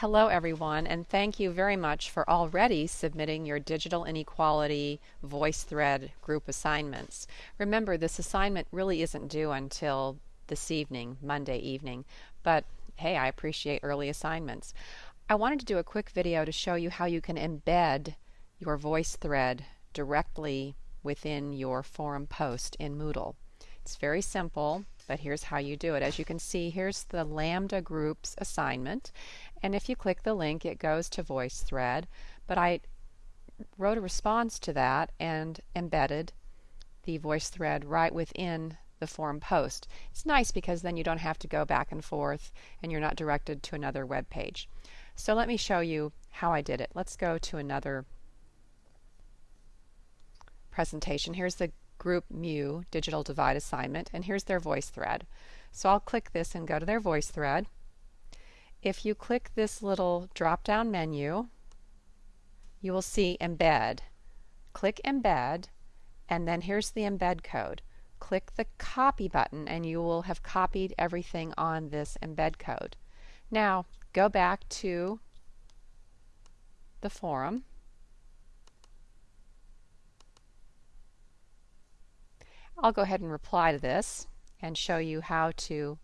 Hello everyone and thank you very much for already submitting your Digital Inequality VoiceThread group assignments. Remember this assignment really isn't due until this evening, Monday evening, but hey I appreciate early assignments. I wanted to do a quick video to show you how you can embed your VoiceThread directly within your forum post in Moodle. It's very simple but here's how you do it. As you can see, here's the Lambda Groups assignment, and if you click the link, it goes to VoiceThread. But I wrote a response to that and embedded the VoiceThread right within the forum post. It's nice because then you don't have to go back and forth and you're not directed to another web page. So let me show you how I did it. Let's go to another presentation. Here's the Group Mu Digital Divide assignment, and here's their voice thread. So I'll click this and go to their voice thread. If you click this little drop down menu, you will see Embed. Click Embed, and then here's the embed code. Click the copy button and you will have copied everything on this embed code. Now go back to the forum I'll go ahead and reply to this and show you how to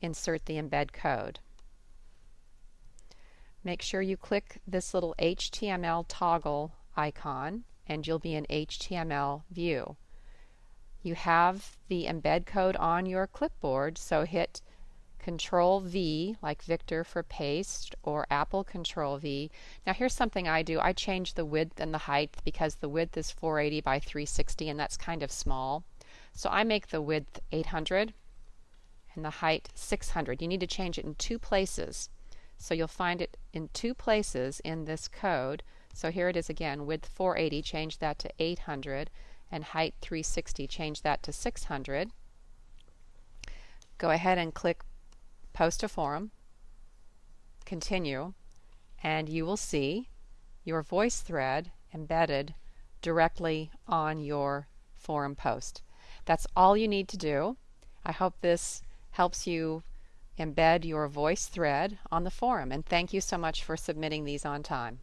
insert the embed code. Make sure you click this little HTML toggle icon and you'll be in HTML view. You have the embed code on your clipboard so hit Control V like Victor for paste or Apple Control V. Now here's something I do. I change the width and the height because the width is 480 by 360 and that's kind of small. So I make the width 800 and the height 600. You need to change it in two places. So you'll find it in two places in this code. So here it is again, width 480, change that to 800, and height 360, change that to 600. Go ahead and click Post a Forum, Continue, and you will see your voice thread embedded directly on your forum post. That's all you need to do. I hope this helps you embed your voice thread on the forum and thank you so much for submitting these on time.